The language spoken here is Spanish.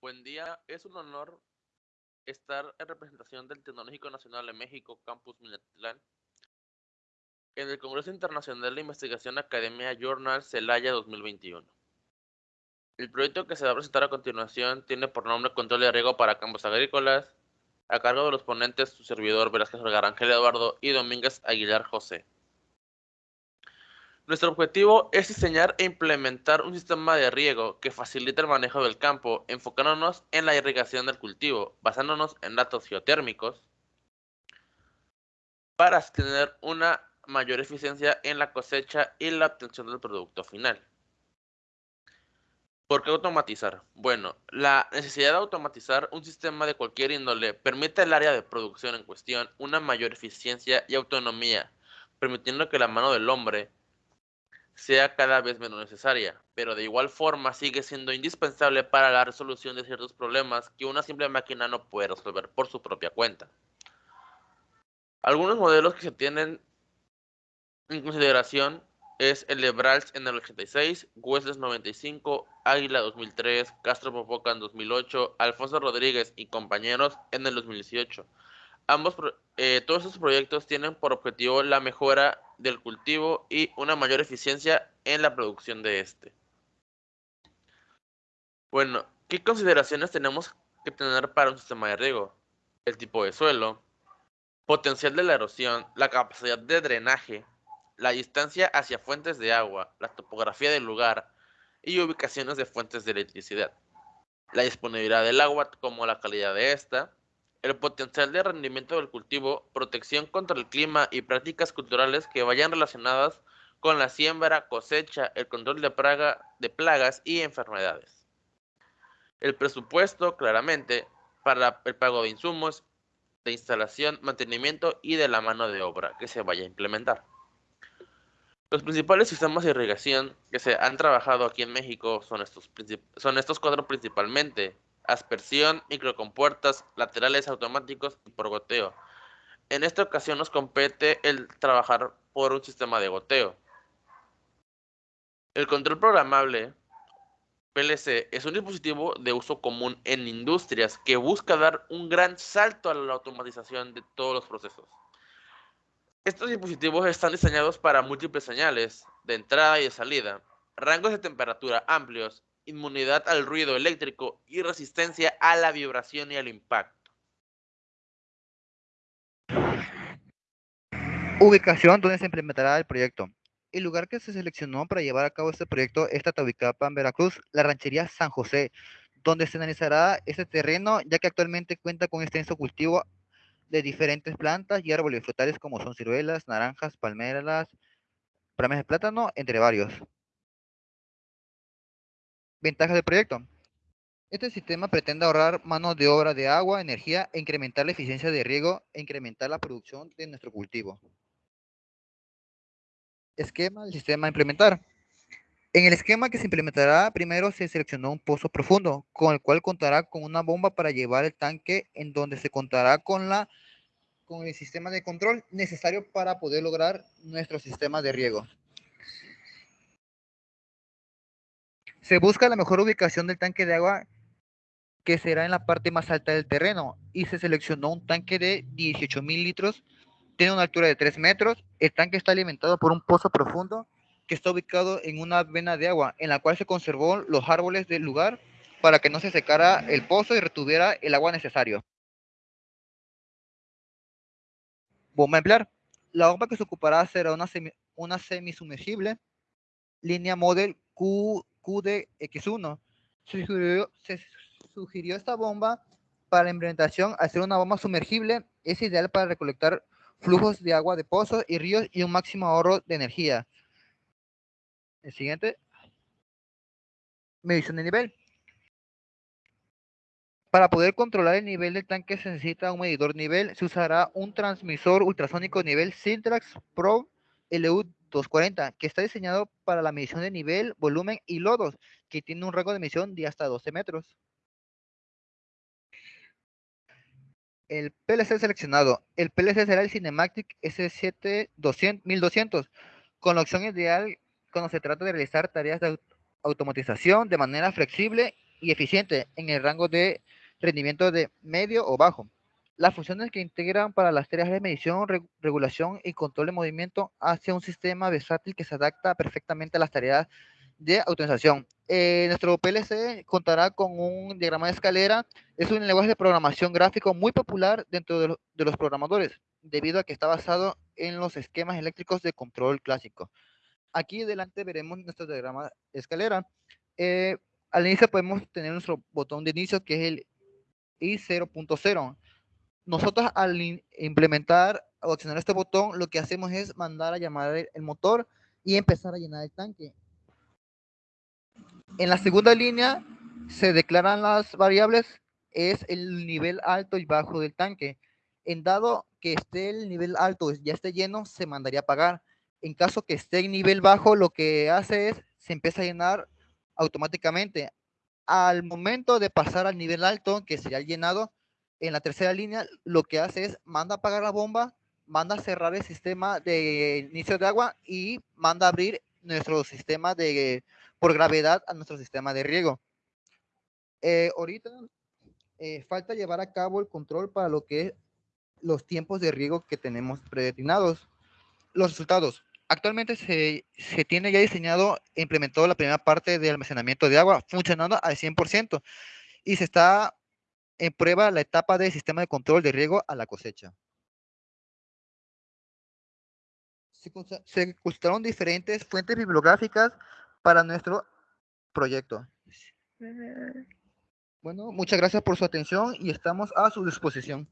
Buen día, es un honor estar en representación del Tecnológico Nacional de México, Campus Minatitlán, en el Congreso Internacional de Investigación Academia Journal Celaya 2021. El proyecto que se va a presentar a continuación tiene por nombre Control de riego para campos agrícolas, a cargo de los ponentes su servidor Velázquez Garangel Eduardo y Domínguez Aguilar José. Nuestro objetivo es diseñar e implementar un sistema de riego que facilite el manejo del campo, enfocándonos en la irrigación del cultivo, basándonos en datos geotérmicos, para tener una mayor eficiencia en la cosecha y la obtención del producto final. ¿Por qué automatizar? Bueno, la necesidad de automatizar un sistema de cualquier índole permite al área de producción en cuestión una mayor eficiencia y autonomía, permitiendo que la mano del hombre sea cada vez menos necesaria, pero de igual forma sigue siendo indispensable para la resolución de ciertos problemas que una simple máquina no puede resolver por su propia cuenta. Algunos modelos que se tienen en consideración es el de Brals en el 86, Wesles 95, Águila 2003, Castro Popoca en 2008, Alfonso Rodríguez y compañeros en el 2018. Ambos, eh, todos estos proyectos tienen por objetivo la mejora del cultivo y una mayor eficiencia en la producción de este. Bueno, ¿qué consideraciones tenemos que tener para un sistema de riego? El tipo de suelo, potencial de la erosión, la capacidad de drenaje, la distancia hacia fuentes de agua, la topografía del lugar y ubicaciones de fuentes de electricidad, la disponibilidad del agua como la calidad de esta, el potencial de rendimiento del cultivo, protección contra el clima y prácticas culturales que vayan relacionadas con la siembra, cosecha, el control de, de plagas y enfermedades. El presupuesto, claramente, para el pago de insumos, de instalación, mantenimiento y de la mano de obra que se vaya a implementar. Los principales sistemas de irrigación que se han trabajado aquí en México son estos, son estos cuatro principalmente, aspersión, microcompuertas, laterales automáticos y por goteo. En esta ocasión nos compete el trabajar por un sistema de goteo. El control programable PLC es un dispositivo de uso común en industrias que busca dar un gran salto a la automatización de todos los procesos. Estos dispositivos están diseñados para múltiples señales de entrada y de salida, rangos de temperatura amplios inmunidad al ruido eléctrico y resistencia a la vibración y al impacto. Ubicación donde se implementará el proyecto. El lugar que se seleccionó para llevar a cabo este proyecto es Tatahuicapa, Veracruz, la ranchería San José, donde se analizará este terreno, ya que actualmente cuenta con extenso cultivo de diferentes plantas y árboles frutales como son ciruelas, naranjas, palmeras, prames de plátano, entre varios. Ventajas del proyecto. Este sistema pretende ahorrar mano de obra de agua, energía e incrementar la eficiencia de riego e incrementar la producción de nuestro cultivo. Esquema del sistema a implementar. En el esquema que se implementará, primero se seleccionó un pozo profundo, con el cual contará con una bomba para llevar el tanque, en donde se contará con, la, con el sistema de control necesario para poder lograr nuestro sistema de riego. Se busca la mejor ubicación del tanque de agua que será en la parte más alta del terreno y se seleccionó un tanque de 18 mil litros, tiene una altura de 3 metros, el tanque está alimentado por un pozo profundo que está ubicado en una vena de agua en la cual se conservó los árboles del lugar para que no se secara el pozo y retuviera el agua necesario. Bomba emplear. La bomba que se ocupará será una, semi, una línea model Q QDX1. Se sugirió, se sugirió esta bomba para la implementación hacer una bomba sumergible. Es ideal para recolectar flujos de agua de pozos y ríos y un máximo ahorro de energía. El siguiente. Medición de nivel. Para poder controlar el nivel del tanque se necesita un medidor nivel. Se usará un transmisor ultrasónico nivel Sintrax Pro LU 240, que está diseñado para la medición de nivel, volumen y lodos, que tiene un rango de medición de hasta 12 metros. El PLC seleccionado. El PLC será el Cinematic S7 1200, con la opción ideal cuando se trata de realizar tareas de automatización de manera flexible y eficiente en el rango de rendimiento de medio o bajo. Las funciones que integran para las tareas de medición, regulación y control de movimiento hacia un sistema versátil que se adapta perfectamente a las tareas de automatización. Eh, nuestro PLC contará con un diagrama de escalera. Es un lenguaje de programación gráfico muy popular dentro de, los programadores, debido a que está basado en los esquemas eléctricos de control clásico. Aquí delante veremos nuestro diagrama de escalera. Eh, al inicio podemos tener nuestro botón de inicio que es el I0.0. Nosotros al implementar o accionar este botón, lo que hacemos es mandar a llamar el motor y empezar a llenar el tanque. En la segunda línea se declaran las variables, es el nivel alto y bajo del tanque. En dado que esté el nivel alto, ya esté lleno, se mandaría a apagar. En caso que esté en nivel bajo, lo que hace es, se empieza a llenar automáticamente. Al momento de pasar al nivel alto, que sería el llenado, en la tercera línea, lo que hace es, manda a apagar la bomba, manda cerrar el sistema de inicio de agua y manda abrir nuestro sistema de por gravedad a nuestro sistema de riego. Eh, ahorita eh, falta llevar a cabo el control para lo que es los tiempos de riego que tenemos predeterminados. Los resultados. Actualmente se, se, tiene ya diseñado e implementado la primera parte de almacenamiento de agua, funcionando al 100%, y se está prueba la etapa de sistema de control de riego a la cosecha. Se, se consultaron diferentes fuentes bibliográficas para nuestro proyecto. Bueno, muchas gracias por su atención y estamos a su disposición.